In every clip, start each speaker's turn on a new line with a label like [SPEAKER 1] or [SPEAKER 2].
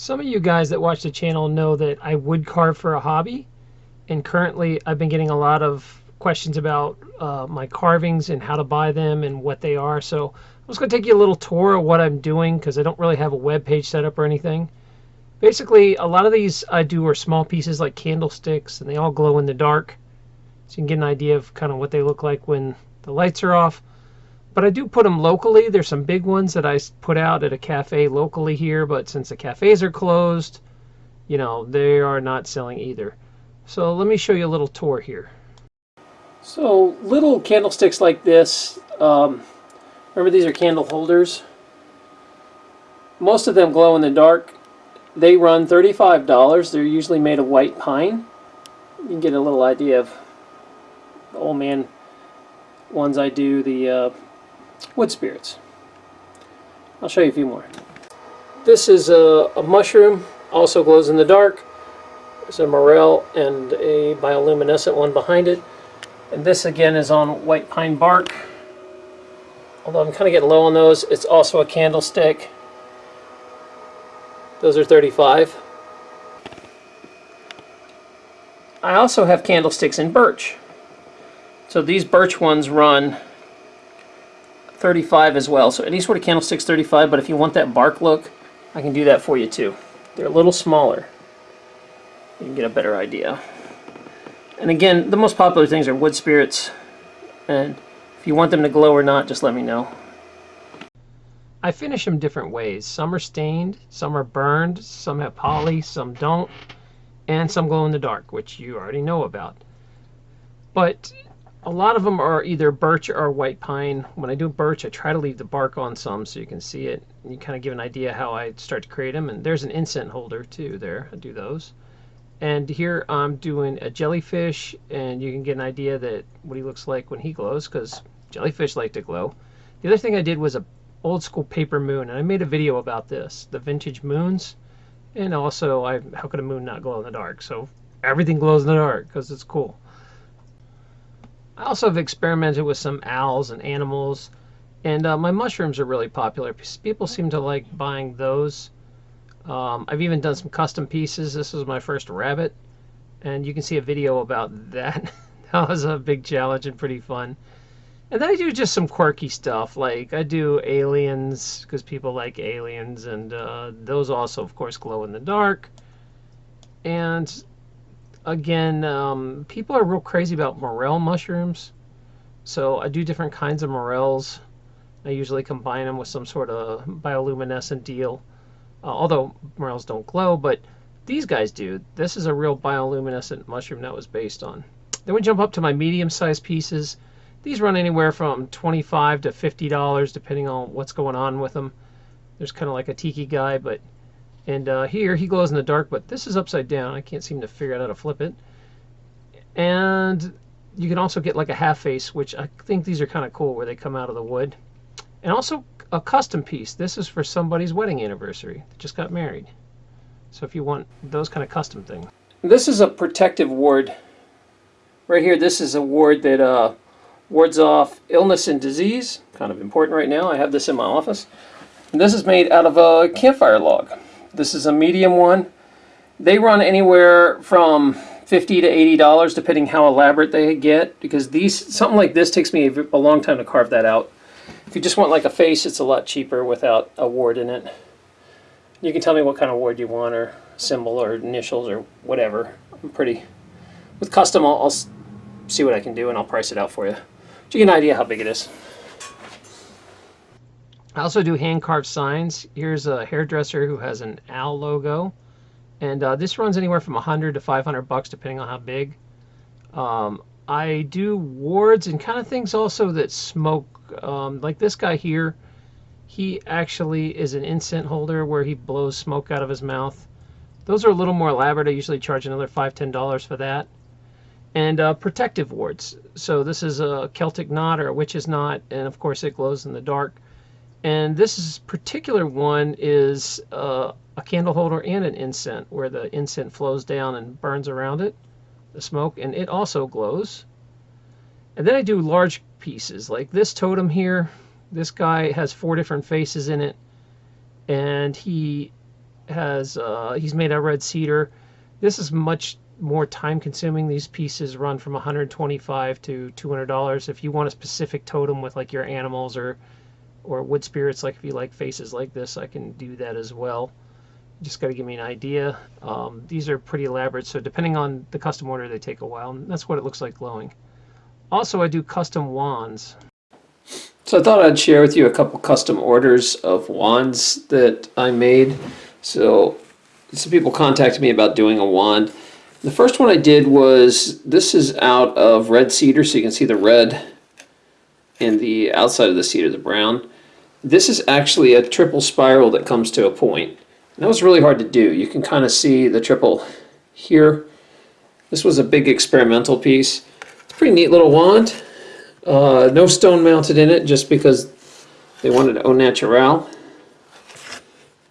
[SPEAKER 1] Some of you guys that watch the channel know that I wood carve for a hobby. And currently I've been getting a lot of questions about uh, my carvings and how to buy them and what they are. So I'm just going to take you a little tour of what I'm doing because I don't really have a web page set up or anything. Basically, a lot of these I do are small pieces like candlesticks and they all glow in the dark. So you can get an idea of kind of what they look like when the lights are off. But I do put them locally. There's some big ones that I put out at a cafe locally here, but since the cafes are closed, you know, they are not selling either. So let me show you a little tour here. So little candlesticks like this, um, remember these are candle holders? Most of them glow in the dark. They run $35. They're usually made of white pine. You can get a little idea of the old man ones I do, the uh, wood spirits. I'll show you a few more. This is a, a mushroom, also glows in the dark. There's a morel and a bioluminescent one behind it. And this again is on white pine bark. Although I'm kind of getting low on those. It's also a candlestick. Those are 35. I also have candlesticks in birch. So these birch ones run 35 as well. So any sort of candlestick's 35, but if you want that bark look, I can do that for you too. They're a little smaller. You can get a better idea. And again, the most popular things are wood spirits. And if you want them to glow or not, just let me know. I finish them different ways. Some are stained, some are burned, some have poly, some don't, and some glow in the dark, which you already know about. But a lot of them are either birch or white pine. When I do birch, I try to leave the bark on some so you can see it. You kind of give an idea how I start to create them. And there's an incense holder too there. I do those. And here I'm doing a jellyfish, and you can get an idea that what he looks like when he glows, because jellyfish like to glow. The other thing I did was a old school paper moon, and I made a video about this, the vintage moons, and also I how could a moon not glow in the dark? So everything glows in the dark because it's cool. I also have experimented with some owls and animals, and uh, my mushrooms are really popular. People seem to like buying those. Um, I've even done some custom pieces. This was my first rabbit, and you can see a video about that. that was a big challenge and pretty fun. And then I do just some quirky stuff, like I do aliens, because people like aliens, and uh, those also, of course, glow in the dark. And again, um, people are real crazy about morel mushrooms. So I do different kinds of morels. I usually combine them with some sort of bioluminescent deal. Uh, although morels don't glow, but these guys do. This is a real bioluminescent mushroom that was based on. Then we jump up to my medium-sized pieces. These run anywhere from 25 to $50 depending on what's going on with them. There's kind of like a tiki guy, but and uh, here he glows in the dark, but this is upside down. I can't seem to figure out how to flip it. And you can also get like a half face, which I think these are kind of cool where they come out of the wood. And also a custom piece. This is for somebody's wedding anniversary. They just got married. So if you want those kind of custom things. This is a protective ward. Right here, this is a ward that uh, wards off illness and disease. Kind of important right now. I have this in my office. And this is made out of a campfire log. This is a medium one. They run anywhere from 50 to $80 depending how elaborate they get because these something like this takes me a, long time to carve that out. If you just want like a face, it's a lot cheaper without a ward in it. You can tell me what kind of ward you want or symbol or initials or whatever. I'm pretty... With custom, I'll, I'll see what I can do and I'll price it out for you. So you get an idea how big it is. I also do hand carved signs. Here's a hairdresser who has an owl logo. And uh, this runs anywhere from 100 to 500 bucks depending on how big. Um, I do wards and kind of things also that smoke. Um, like this guy here, he actually is an incense holder where he blows smoke out of his mouth. Those are a little more elaborate. I usually charge another five, ten dollars for that. And uh, protective wards. So this is a Celtic knot or a witch's knot, and of course it glows in the dark. And this particular one is uh, a candle holder and an incense, where the incense flows down and burns around it, the smoke, and it also glows. And then I do large pieces, like this totem here. This guy has four different faces in it, and he has uh, he's made out of red cedar. This is much more time consuming. These pieces run from 125 to 200 dollars. If you want a specific totem with like your animals or or wood spirits, like if you like faces like this, I can do that as well. Just got to give me an idea. Um, these are pretty elaborate, so depending on the custom order, they take a while. And that's what it looks like glowing. Also, I do custom wands. So I thought I'd share with you a couple custom orders of wands that I made. So some people contacted me about doing a wand. The first one I did was, this is out of red cedar, so you can see the red in the outside of the cedar, the brown. This is actually a triple spiral that comes to a point. And that was really hard to do. You can kind of see the triple here. This was a big experimental piece. It's a pretty neat little wand. Uh, no stone mounted in it just because they wanted au naturel.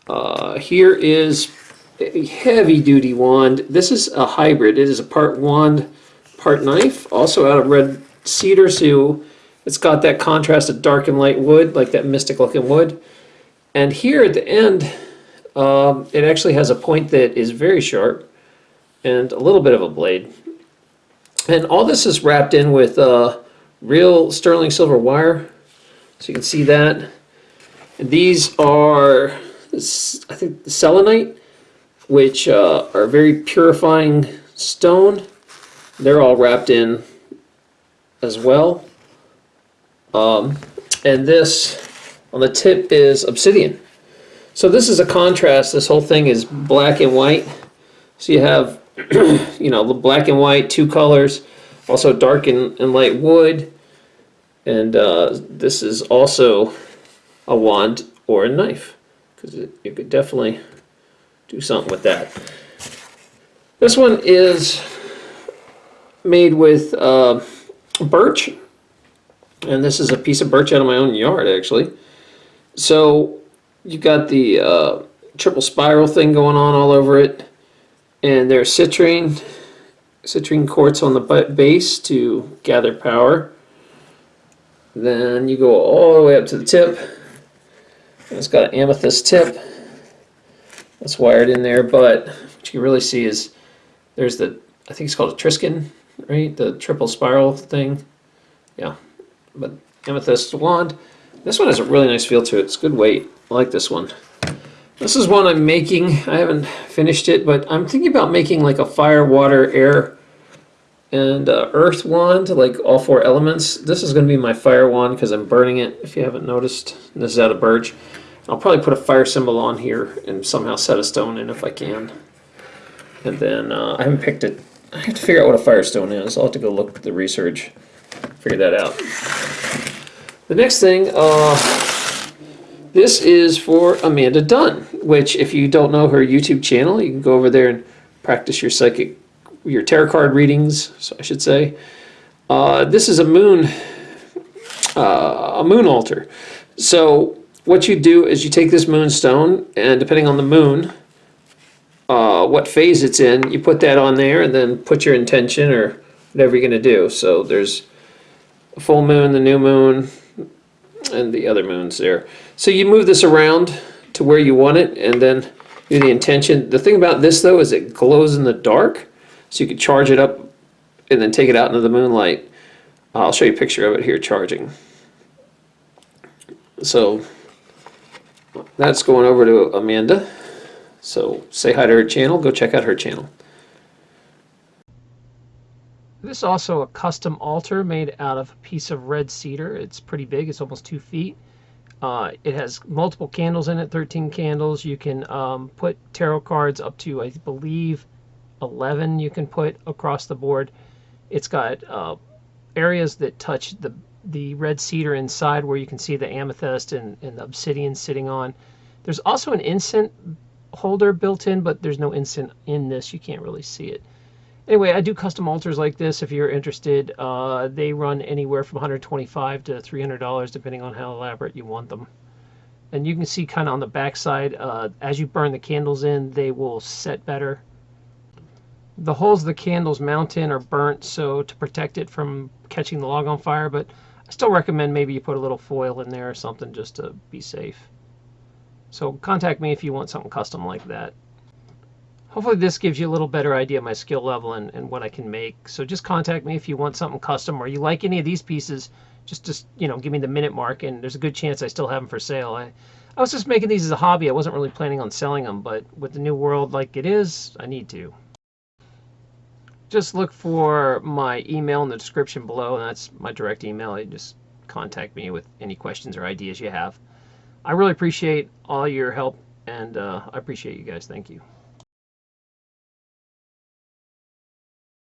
[SPEAKER 1] Uh, here is a heavy duty wand. This is a hybrid. It is a part wand, part knife, also out of red cedar, so it's got that contrast of dark and light wood, like that mystic looking wood. And here at the end, um, it actually has a point that is very sharp and a little bit of a blade. And all this is wrapped in with uh, real sterling silver wire. So you can see that. And these are, I think, selenite, which uh, are very purifying stone. They're all wrapped in as well. Um, and this on the tip is obsidian. So this is a contrast. This whole thing is black and white. So you have, you know, the black and white, two colors also dark and, and light wood and uh, this is also a wand or a knife because you could definitely do something with that. This one is made with uh, birch and this is a piece of birch out of my own yard actually. So you got the uh, triple spiral thing going on all over it and there's citrine citrine quartz on the base to gather power. Then you go all the way up to the tip. It's got an amethyst tip that's wired in there, but what you can really see is there's the, I think it's called a Triskin, right? The triple spiral thing. Yeah, but amethyst wand. This one has a really nice feel to it. It's good weight. I like this one. This is one I'm making. I haven't finished it, but I'm thinking about making like a fire, water, air, and uh, earth wand, like all four elements. This is going to be my fire wand because I'm burning it, if you haven't noticed. This is out of birch. I'll probably put a fire symbol on here and somehow set a stone in if I can. And then uh, I haven't picked it. I have to figure out what a firestone is. I'll have to go look at the research, figure that out. The next thing, uh, this is for Amanda Dunn, which if you don't know her YouTube channel, you can go over there and practice your psychic, your tarot card readings, so I should say. Uh, this is a moon, uh, a moon altar. So what you do is you take this moonstone, and depending on the moon, uh, what phase it's in, you put that on there, and then put your intention or whatever you're going to do. So there's full moon, the new moon, and the other moons there. So you move this around to where you want it and then do the intention. The thing about this though is it glows in the dark so you can charge it up and then take it out into the moonlight. I'll show you a picture of it here charging. So that's going over to Amanda. So say hi to her channel, go check out her channel. This is also a custom altar made out of a piece of red cedar. It's pretty big, it's almost two feet. Uh, it has multiple candles in it, 13 candles. You can um, put tarot cards up to, I believe, 11 you can put across the board. It's got uh, areas that touch the, the red cedar inside where you can see the amethyst and, and the obsidian sitting on. There's also an incense holder built in, but there's no incense in this. You can't really see it. Anyway, I do custom altars like this if you're interested. Uh, they run anywhere from 125 to $300 depending on how elaborate you want them. And you can see kind of on the back side, uh, as you burn the candles in, they will set better. The holes the candles mount in are burnt, so to protect it from catching the log on fire, but I still recommend maybe you put a little foil in there or something just to be safe. So contact me if you want something custom like that. Hopefully this gives you a little better idea of my skill level and, and what I can make. So just contact me if you want something custom or you like any of these pieces. Just, just you know, give me the minute mark and there's a good chance I still have them for sale. I, I was just making these as a hobby. I wasn't really planning on selling them, but with the new world like it is, I need to. Just look for my email in the description below, and that's my direct email. You just contact me with any questions or ideas you have. I really appreciate all your help, and uh, I appreciate you guys. Thank you.